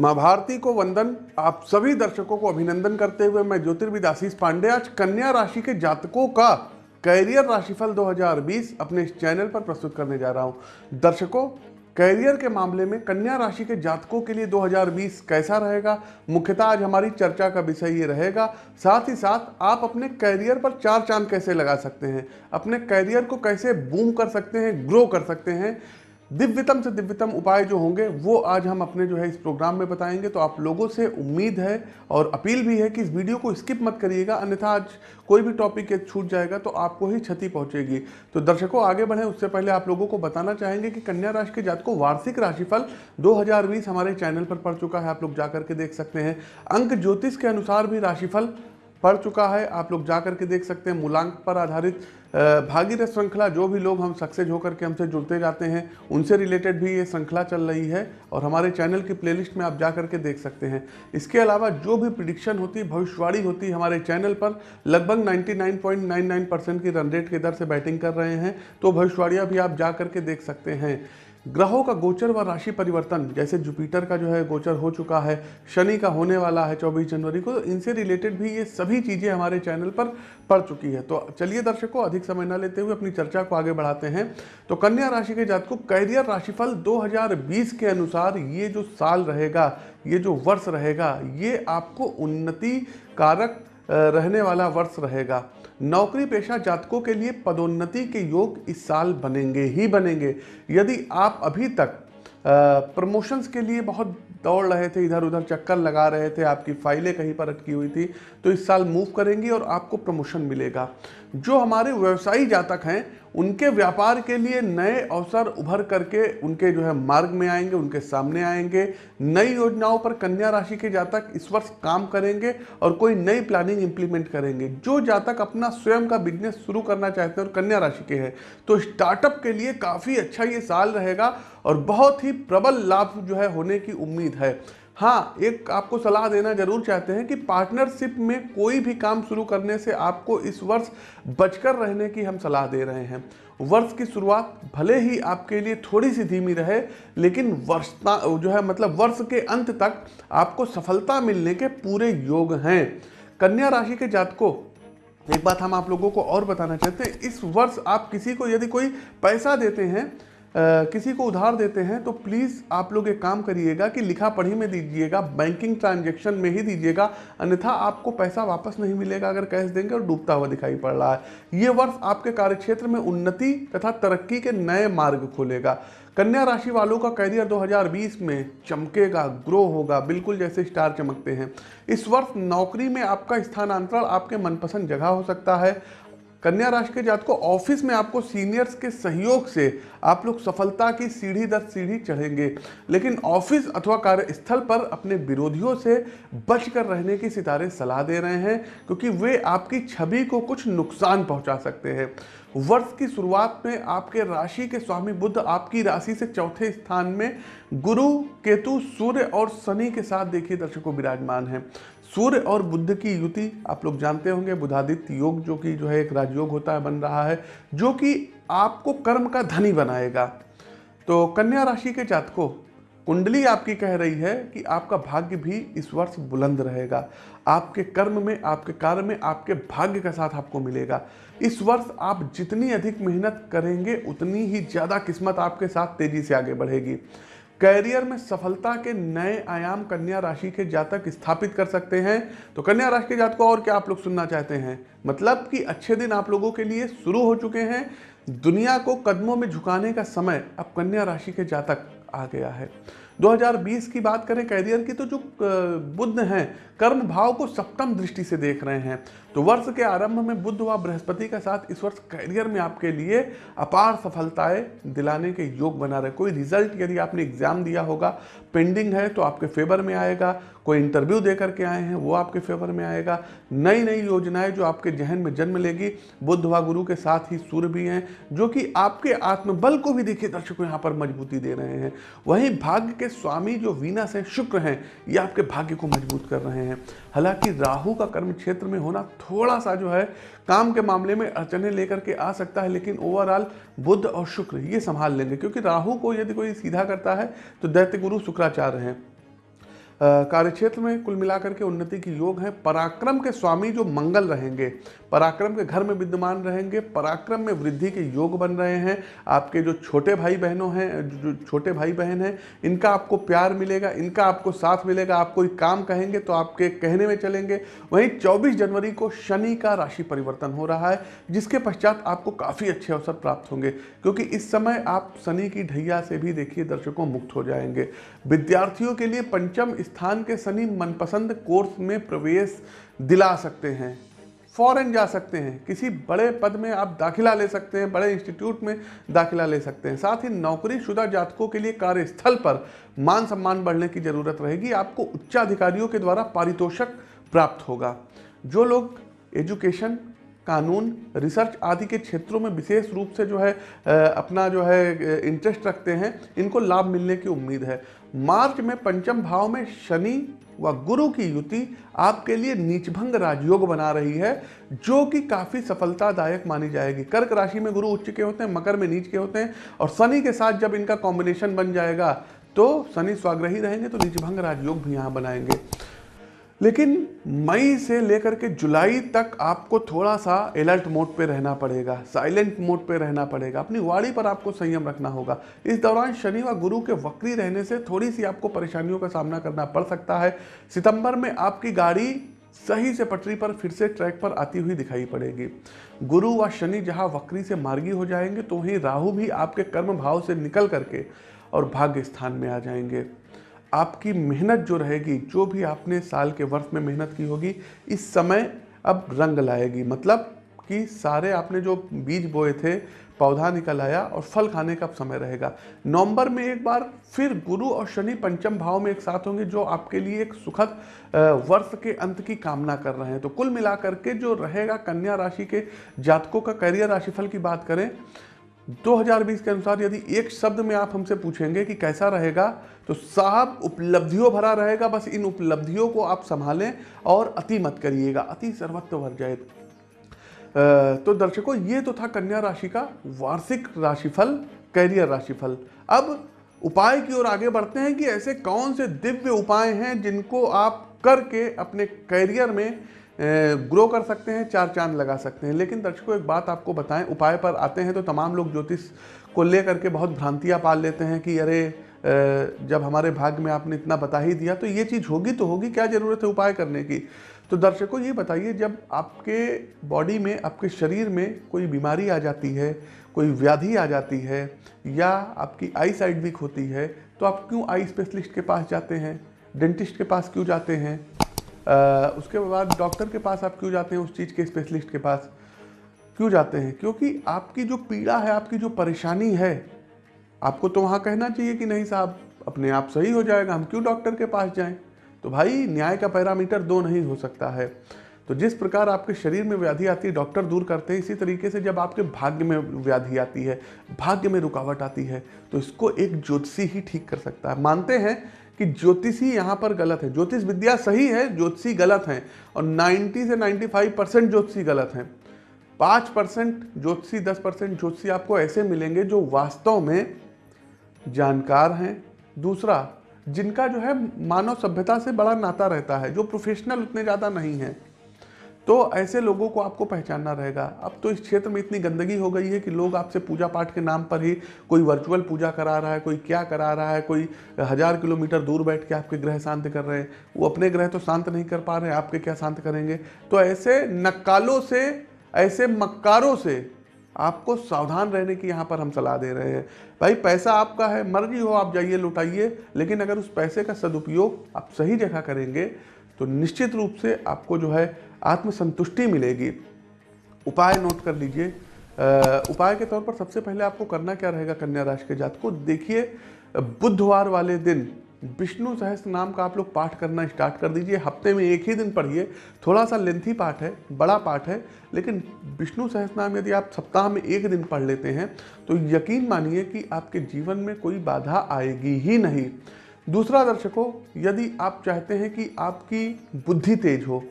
माँ भारती को वंदन। आप सभी दर्शकों को अभिनंदन करते हुए मैं ज्योतिर्विद आशीष पांडे, आज कन्या राशि के जातकों का कैरियर राशिफल 2020 अपने इस चैनल पर प्रस्तुत करने जा रहा हूँ। दर्शकों, कैरियर के मामले में कन्या राशि के जातकों के लिए 2020 कैसा रहेगा? मुख्यतः आज हमारी चर्चा का विषय ये रहेगा। साथ ही साथ आप अपने कैरियर पर चार चाँद कैसे लगा सकते हैं? अपने कैरियर को कैसे बूम कर सकते हैं, ग्रो कर सकते हैं? दिव्यतम से दिव्यतम उपाय जो होंगे, वो आज हम अपने जो है इस प्रोग्राम में बताएँगे। तो आप लोगों से उम्मीद है और अपील भी है कि इस वीडियो को स्किप मत करिएगा, अन्यथा आज कोई भी टॉपिक छूट जाएगा तो आपको ही क्षति पहुंचेगी। तो दर्शकों, आगे बढ़े। उससे पहले आप लोगों को बताना चाहेंगे कि कन्या राशि के जात को वार्षिक राशिफल 2020 हमारे चैनल पर पड़ चुका है। आप लोग जाकर के देख सकते हैं। अंक ज्योतिष के अनुसार भी राशिफल पड़ चुका है। आप लोग जा करके देख सकते हैं। मूलांक पर आधारित भागीरथ श्रृंखला, जो भी लोग हम सक्सेस होकर के हमसे जुड़ते जाते हैं, उनसे रिलेटेड भी ये श्रृंखला चल रही है और हमारे चैनल की प्लेलिस्ट में आप जा करके देख सकते हैं। इसके अलावा जो भी प्रिडिक्शन होती, भविष्यवाणी होती हमारे चैनल पर, लगभग 99.99 परसेंट की रन रेट के दर से बैटिंग कर रहे हैं तो भविष्यवाणियाँ भी आप जा करके देख सकते हैं। ग्रहों का गोचर व राशि परिवर्तन, जैसे जुपिटर का जो है गोचर हो चुका है, शनि का होने वाला है 24 जनवरी को तो इनसे रिलेटेड भी ये सभी चीज़ें हमारे चैनल पर पड़ चुकी है। तो चलिए दर्शकों, अधिक समय न लेते हुए अपनी चर्चा को आगे बढ़ाते हैं। तो कन्या राशि के जात को कैरियर राशिफल 2020 के अनुसार ये जो साल रहेगा, ये जो वर्ष रहेगा, ये आपको उन्नति कारक रहने वाला वर्ष रहेगा। नौकरी पेशा जातकों के लिए पदोन्नति के योग इस साल बनेंगे ही बनेंगे। यदि आप अभी तक प्रमोशंस के लिए बहुत दौड़ रहे थे इधर उधर चक्कर लगा रहे थे, आपकी फाइलें कहीं पर अटकी हुई थी तो इस साल मूव करेंगी और आपको प्रमोशन मिलेगा। जो हमारे व्यवसायी जातक हैं उनके व्यापार के लिए नए अवसर उभर करके उनके जो है मार्ग में आएँगे, उनके सामने आएँगे। नई योजनाओं पर कन्या राशि के जातक इस वर्ष काम करेंगे और कोई नई प्लानिंग इंप्लीमेंट करेंगे। जो जातक अपना स्वयं का बिज़नेस शुरू करना चाहते हैं और कन्या राशि के हैं तो स्टार्टअप के लिए काफ़ी अच्छा ये साल रहेगा और बहुत ही प्रबल लाभ जो है होने की उम्मीद है। हाँ एक आपको सलाह देना ज़रूर चाहते हैं कि पार्टनरशिप में कोई भी काम शुरू करने से आपको इस वर्ष बचकर रहने की हम सलाह दे रहे हैं। वर्ष की शुरुआत भले ही आपके लिए थोड़ी सी धीमी रहे, लेकिन वर्ष जो है मतलब वर्ष के अंत तक आपको सफलता मिलने के पूरे योग हैं। कन्या राशि के जातकों, एक बात हम आप लोगों को और बताना चाहते हैं, इस वर्ष आप किसी को यदि कोई पैसा देते हैं किसी को उधार देते हैं तो प्लीज़ आप लोग एक काम करिएगा कि लिखा पढ़ी में दीजिएगा बैंकिंग ट्रांजेक्शन में ही दीजिएगा, अन्यथा आपको पैसा वापस नहीं मिलेगा अगर कैश देंगे और डूबता हुआ दिखाई पड़ रहा है। ये वर्ष आपके कार्यक्षेत्र में उन्नति तथा तरक्की के नए मार्ग खोलेगा। कन्या राशि वालों का कैरियर 2020 में चमकेगा ग्रो होगा, बिल्कुल जैसे स्टार चमकते हैं। इस वर्ष नौकरी में आपका स्थानांतरण आपके मनपसंद जगह हो सकता है। कन्या राशि के जात को ऑफ़िस में आपको सीनियर्स के सहयोग से आप लोग सफलता की सीढ़ी दर सीढ़ी चढ़ेंगे। लेकिन ऑफ़िस अथवा कार्यस्थल पर अपने विरोधियों से बचकर रहने की सितारे सलाह दे रहे हैं, क्योंकि वे आपकी छवि को कुछ नुकसान पहुँचा सकते हैं। वर्ष की शुरुआत में आपके राशि के स्वामी बुद्ध आपकी राशि से चौथे स्थान में गुरु, केतु, सूर्य और शनि के साथ देखिए दर्शकों, विराजमान है। सूर्य और बुद्ध की युति, आप लोग जानते होंगे, बुधादित्य योग जो कि जो है एक राजयोग होता है, बन रहा है, जो कि आपको कर्म का धनी बनाएगा। तो कन्या राशि के जातकों, कुंडली आपकी कह रही है कि आपका भाग्य भी इस वर्ष बुलंद रहेगा। आपके कर्म में, आपके कार्य में, आपके भाग्य का साथ आपको मिलेगा। इस वर्ष आप जितनी अधिक मेहनत करेंगे, उतनी ही ज़्यादा किस्मत आपके साथ तेज़ी से आगे बढ़ेगी। कैरियर में सफलता के नए आयाम कन्या राशि के जातक स्थापित कर सकते हैं। तो कन्या राशि के जातकों और क्या आप लोग सुनना चाहते हैं? मतलब कि अच्छे दिन आप लोगों के लिए शुरू हो चुके हैं। दुनिया को कदमों में झुकाने का समय अब कन्या राशि के जातक आ गया है। 2020 की बात करें कैरियर की तो जो बुद्ध हैं, कर्म भाव को सप्तम दृष्टि से देख रहे हैं। तो वर्ष के आरंभ में बुद्ध व बृहस्पति का साथ इस वर्ष कैरियर में आपके लिए अपार सफलताएँ दिलाने के योग बना रहे। कोई रिज़ल्ट यदि आपने एग्ज़ाम दिया होगा पेंडिंग है तो आपके फेवर में आएगा। कोई इंटरव्यू दे करके आए हैं, वो आपके फेवर में आएगा। नई नई योजनाएँ जो आपके जहन में जन्म लेगी, बुद्ध व गुरु के साथ ही सूर्य भी हैं, जो कि आपके आत्मबल को भी देखिए, दर्शकों यहाँ पर मजबूती दे रहे हैं। वहीं भाग्य के स्वामी जो वीनस हैं शुक्र हैं, ये आपके भाग्य को मज़बूत कर रहे हैं। हालाँकि राहु का कर्म क्षेत्र में होना थोड़ा सा जो है, काम के मामले में अड़चने लेकर के आ सकता है, लेकिन ओवरऑल बुद्ध और शुक्र ये संभाल लेंगे। क्योंकि राहु को यदि कोई सीधा करता है तो दैत्य गुरु शुक्राचार्य हैं। कार्यक्षेत्र में कुल मिलाकर के उन्नति की योग है। पराक्रम के स्वामी जो मंगल रहेंगे, पराक्रम के घर में विद्यमान रहेंगे, पराक्रम में वृद्धि के योग बन रहे हैं। आपके जो छोटे भाई बहनों हैं, जो छोटे भाई बहन हैं, इनका आपको प्यार मिलेगा, इनका आपको साथ मिलेगा, आप कोई काम कहेंगे तो आपके कहने में चलेंगे। वहीं 24 जनवरी को शनि का राशि परिवर्तन हो रहा है, जिसके पश्चात आपको काफ़ी अच्छे अवसर प्राप्त होंगे, क्योंकि इस समय आप शनि की ढैया से भी देखिए दर्शकों मुक्त हो जाएँगे। विद्यार्थियों के लिए पंचम स्थान के शनि मनपसंद कोर्स में प्रवेश दिला सकते हैं। फॉरेन जा सकते हैं। किसी बड़े पद में आप दाखिला ले सकते हैं, बड़े इंस्टीट्यूट में दाखिला ले सकते हैं। साथ ही नौकरी शुदा जातकों के लिए कार्यस्थल पर मान सम्मान बढ़ने की ज़रूरत रहेगी। आपको उच्चाधिकारियों के द्वारा पारितोषक प्राप्त होगा। जो लोग एजुकेशन कानून, रिसर्च आदि के क्षेत्रों में विशेष रूप से जो है अपना जो है इंटरेस्ट रखते हैं, इनको लाभ मिलने की उम्मीद है। मार्च में पंचम भाव में शनि व गुरु की युति आपके लिए नीचभंग राजयोग बना रही है, जो कि काफ़ी सफलतादायक मानी जाएगी। कर्क राशि में गुरु उच्च के होते हैं, मकर में नीच के होते हैं, और शनि के साथ जब इनका कॉम्बिनेशन बन जाएगा तो शनि स्वाग्रही रहेंगे तो नीचभंग राजयोग भी यहाँ बनाएँगे। लेकिन मई से लेकर के जुलाई तक आपको थोड़ा सा अलर्ट मोड पे रहना पड़ेगा साइलेंट मोड पे रहना पड़ेगा। अपनी वाड़ी पर आपको संयम रखना होगा। इस दौरान शनि व गुरु के वक्री रहने से थोड़ी सी आपको परेशानियों का सामना करना पड़ सकता है। सितंबर में आपकी गाड़ी सही से पटरी पर फिर से ट्रैक पर आती हुई दिखाई पड़ेगी। गुरु व शनि जहाँ वक्री से मार्गी हो जाएँगे तो वहीं राहु भी आपके कर्म भाव से निकल करके और भाग्य स्थान में आ जाएँगे। आपकी मेहनत जो रहेगी, जो भी आपने साल के वर्ष में मेहनत की होगी, इस समय अब रंग लाएगी। मतलब कि सारे आपने जो बीज बोए थे, पौधा निकल आया और फल खाने का समय रहेगा। नवंबर में एक बार फिर गुरु और शनि पंचम भाव में एक साथ होंगे, जो आपके लिए एक सुखद वर्ष के अंत की कामना कर रहे हैं। तो कुल मिलाकर के जो रहेगा कन्या राशि के जातकों का करियर राशिफल की बात करें 2020 के अनुसार यदि एक शब्द में आप हमसे पूछेंगे कि कैसा रहेगा तो साहब उपलब्धियों भरा रहेगा, बस इन उपलब्धियों को आप संभालें और अति मत करिएगा, अति सर्वत्व भर जाए। तो दर्शकों, ये तो था कन्या राशि का वार्षिक राशिफल, कैरियर राशिफल। अब उपाय की ओर आगे बढ़ते हैं कि ऐसे कौन से दिव्य उपाय हैं जिनको आप करके अपने कैरियर में ग्रो कर सकते हैं, चार चाँद लगा सकते हैं। लेकिन दर्शकों, एक बात आपको बताएँ, उपाय पर आते हैं तो तमाम लोग ज्योतिष को लेकर के बहुत भ्रांतियाँ पाल लेते हैं कि, अरे जब हमारे भाग्य में आपने इतना बता ही दिया तो ये चीज़ होगी तो होगी, क्या ज़रूरत है उपाय करने की? तो दर्शकों, ये बताइए, जब आपके बॉडी में, आपके शरीर में कोई बीमारी आ जाती है, कोई व्याधि आ जाती है, या आपकी आई साइड वीक होती है तो आप क्यों आई स्पेशलिस्ट के पास जाते हैं? डेंटिस्ट के पास क्यों जाते हैं? उसके बाद डॉक्टर के पास आप क्यों जाते हैं? उस चीज़ के स्पेशलिस्ट के पास क्यों जाते हैं? क्योंकि आपकी जो पीड़ा है, आपकी जो परेशानी है, आपको तो वहाँ कहना चाहिए कि नहीं साहब, अपने आप सही हो जाएगा, हम क्यों डॉक्टर के पास जाएँ? तो भाई, न्याय का पैरामीटर दो नहीं हो सकता है। तो जिस प्रकार आपके शरीर में व्याधि आती है, डॉक्टर दूर करते हैं, इसी तरीके से जब आपके भाग्य में व्याधि आती है, भाग्य में रुकावट आती है तो इसको एक ज्योतिषी ही ठीक कर सकता है। मानते हैं कि ज्योतिषी यहाँ पर गलत है। ज्योतिष विद्या सही है, ज्योतिषी गलत हैं और 90 से 95 परसेंट ज्योतिषी गलत हैं। पाँच परसेंट ज्योतिषी, दस परसेंट ज्योतिषी आपको ऐसे मिलेंगे जो वास्तव में जानकार हैं। दूसरा, जिनका जो है मानव सभ्यता से बड़ा नाता रहता है, जो प्रोफेशनल उतने ज़्यादा नहीं हैं। तो ऐसे लोगों को आपको पहचानना रहेगा। अब तो इस क्षेत्र में इतनी गंदगी हो गई है कि लोग आपसे पूजा पाठ के नाम पर ही कोई वर्चुअल पूजा करा रहा है, कोई क्या करा रहा है, कोई हज़ार किलोमीटर दूर बैठ के आपके ग्रह शांत कर रहे हैं। वो अपने ग्रह तो शांत नहीं कर पा रहे हैं, आपके क्या शांत करेंगे? तो ऐसे नक्कालों से, ऐसे मक्कारों से आपको सावधान रहने की यहाँ पर हम सलाह दे रहे हैं। भाई, पैसा आपका है, मर्ज़ी हो आप जाइए, लुटाइए, लेकिन अगर उस पैसे का सदुपयोग आप सही जगह करेंगे तो निश्चित रूप से आपको जो है आत्मसंतुष्टि मिलेगी। उपाय नोट कर लीजिए। उपाय के तौर पर सबसे पहले आपको करना क्या रहेगा कन्या राशि के जात को देखिए, बुधवार वाले दिन विष्णु सहस्त्र नाम का आप लोग पाठ करना स्टार्ट कर दीजिए। हफ़्ते में एक ही दिन पढ़िए। थोड़ा सा लेंथी पाठ है, बड़ा पाठ है, लेकिन विष्णु सहस्त्र नाम यदि आप सप्ताह में एक दिन पढ़ लेते हैं तो यकीन मानिए कि आपके जीवन में कोई बाधा आएगी ही नहीं। दूसरा दर्शकों, यदि आप चाहते हैं कि आपकी बुद्धि तेज हो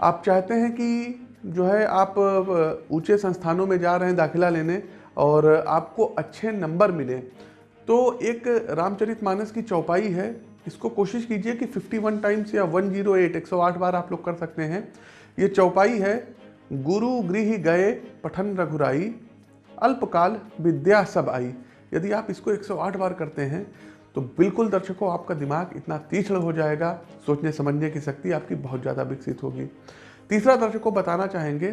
आप चाहते हैं कि जो है आप ऊँचे संस्थानों में जा रहे हैं दाखिला लेने और आपको अच्छे नंबर मिले तो एक रामचरित मानस की चौपाई है। इसको कोशिश कीजिए कि 51 टाइम्स या 108 108 बार आप लोग कर सकते हैं। ये चौपाई है, गुरु गृह गए पठन रघुराई, अल्पकाल विद्या सब आई। यदि आप इसको 108 बार करते हैं तो बिल्कुल दर्शकों, आपका दिमाग इतना तीक्ष्ण हो जाएगा, सोचने समझने की शक्ति आपकी बहुत ज़्यादा विकसित होगी। तीसरा दर्शकों, बताना चाहेंगे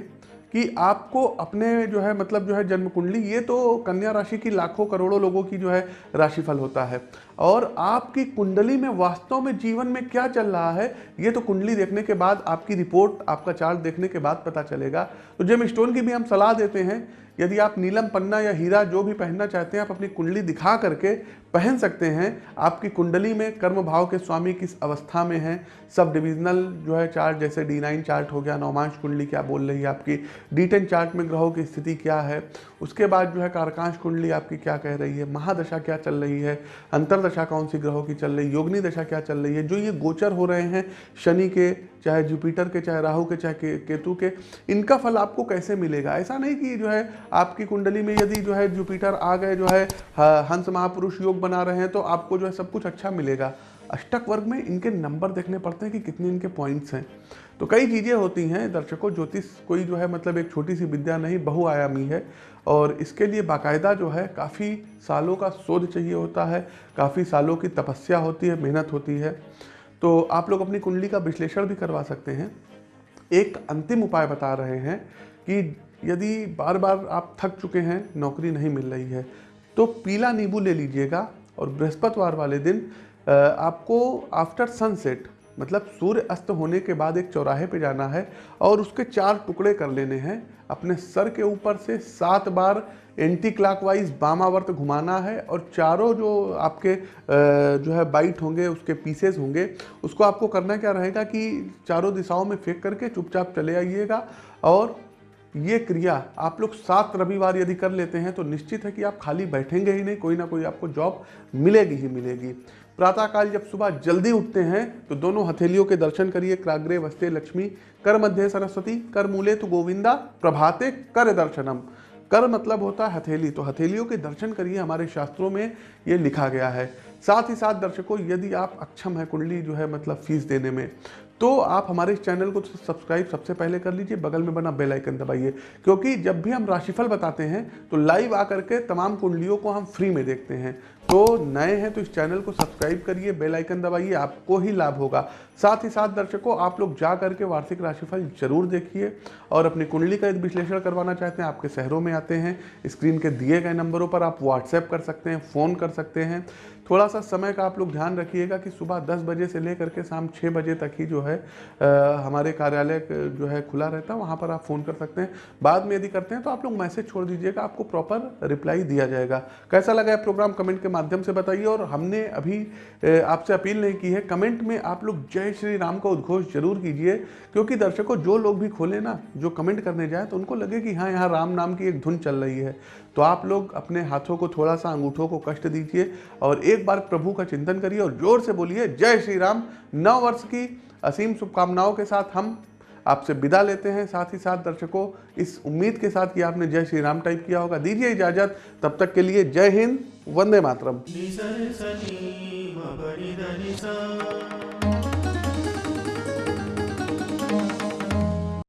कि आपको अपने जो है मतलब जो है जन्म कुंडली ये तो कन्या राशि की लाखों करोड़ों लोगों की जो है, राशिफल होता है। और आपकी कुंडली में, वास्तव में, जीवन में क्या चल रहा है, ये तो कुंडली देखने के बाद, आपकी रिपोर्ट, आपका चार्ट देखने के बाद पता चलेगा। तो जेम स्टोन की भी हम सलाह देते हैं, यदि आप नीलम पन्ना या हीरा जो भी पहनना चाहते हैं, आप अपनी कुंडली दिखा करके पहन सकते हैं। आपकी कुंडली में कर्म भाव के स्वामी किस अवस्था में हैं? सब डिविजनल जो है चार्ट जैसे डी नाइन चार्ट हो गया नौमांश कुंडली क्या बोल रही है आपकी? डी टेन चार्ट में ग्रहों की स्थिति क्या है? उसके बाद जो है कारकांश कुंडली आपकी क्या कह रही है? महादशा क्या चल रही है? अंतरदशा कौन सी ग्रहों की चल रही है? योगनी दशा क्या चल रही है? जो ये गोचर हो रहे हैं, शनि के, चाहे जुपिटर के, चाहे राहु के, चाहे केतु के, इनका फल आपको कैसे मिलेगा? ऐसा नहीं कि जो है आपकी कुंडली में यदि जो है जुपिटर आ गए, जो है, हंस महापुरुष योग बना रहे हैं तो आपको जो है सब कुछ अच्छा मिलेगा। अष्टक वर्ग में इनके नंबर देखने पड़ते हैं कि कितने इनके पॉइंट्स हैं। तो कई चीज़ें होती हैं, दर्शकों, ज्योतिष कोई जो है मतलब एक छोटी सी विद्या नहीं, बहुआयामी है। और इसके लिए बाकायदा जो है काफ़ी सालों का शोध चाहिए होता है, काफ़ी सालों की तपस्या होती है, मेहनत होती है। तो आप लोग अपनी कुंडली का विश्लेषण भी करवा सकते हैं। एक अंतिम उपाय बता रहे हैं कि यदि बार बार आप थक चुके हैं, नौकरी नहीं मिल रही है तो पीला नींबू ले लीजिएगा और बृहस्पतिवार वाले दिन आपको आफ्टर सनसेट मतलब सूर्य अस्त होने के बाद एक चौराहे पे जाना है और उसके चार टुकड़े कर लेने हैं। अपने सर के ऊपर से सात बार एंटी क्लॉकवाइज बामावर्त घुमाना है और चारों जो आपके जो है बाइट होंगे, उसके पीसेस होंगे, उसको आपको करना क्या रहेगा कि चारों दिशाओं में फेंक करके चुपचाप चले आइएगा और ये क्रिया आप लोग सात रविवार यदि कर लेते हैं तो निश्चित है कि आप खाली बैठेंगे ही नहीं, कोई ना कोई आपको जॉब मिलेगी ही मिलेगी। प्रातःकाल जब सुबह जल्दी उठते हैं तो दोनों हथेलियों के दर्शन करिए, क्राग्रे, वस्ते, लक्ष्मी, कर मध्य सरस्वती, कर मूले तो गोविंदा, प्रभाते, कर दर्शनम। कर मतलब होता है हथेली तो हथेलियों के दर्शन करिए, हमारे शास्त्रों में ये लिखा गया है। साथ ही साथ दर्शकों, यदि आप अक्षम है कुंडली जो है मतलब फ़ीस देने में तो आप हमारे इस चैनल को सब्सक्राइब सबसे पहले कर लीजिए, बगल में बना बेल आइकन दबाइए, क्योंकि जब भी हम राशिफल बताते हैं तो लाइव आकर के तमाम कुंडलियों को हम फ्री में देखते हैं। तो नए हैं तो इस चैनल को सब्सक्राइब करिए, बेल आइकन दबाइए, आपको ही लाभ होगा। साथ ही साथ दर्शकों, आप लोग जा करके वार्षिक राशिफल ज़रूर देखिए, और अपनी कुंडली का विश्लेषण करवाना चाहते हैं, आपके शहरों में आते हैं, स्क्रीन के दिए गए नंबरों पर आप व्हाट्सएप कर सकते हैं, फ़ोन कर सकते हैं। थोड़ा सा समय का आप लोग ध्यान रखिएगा कि सुबह दस बजे से लेकर के शाम छः बजे तक ही जो है आ, हमारे कार्यालय जो है खुला रहता है वहाँ पर आप फ़ोन कर सकते हैं। बाद में यदि करते हैं तो आप लोग मैसेज छोड़ दीजिएगा आपको प्रॉपर रिप्लाई दिया जाएगा। कैसा लगा है प्रोग्राम? कमेंट के माध्यम से बताइए और हमने अभी आपसे अपील नहीं की है कमेंट में आप लोग जय श्री राम का उद्घोष ज़रूर कीजिए क्योंकि दर्शकों जो लोग भी खोले ना जो कमेंट करने जाए तो उनको लगे कि हाँ यहाँ राम नाम की एक धुन चल रही है। तो आप लोग अपने हाथों को थोड़ा सा अंगूठों को कष्ट दीजिए और एक बार प्रभु का चिंतन करिए और ज़ोर से बोलिए जय श्री राम नव वर्ष की असीम शुभकामनाओं के साथ हम आपसे विदा लेते हैं। साथ ही साथ दर्शकों, इस उम्मीद के साथ कि आपने जय श्री राम टाइप किया होगा। दीजिए इजाज़त। तब तक के लिए जय हिंद, वंदे मातरम।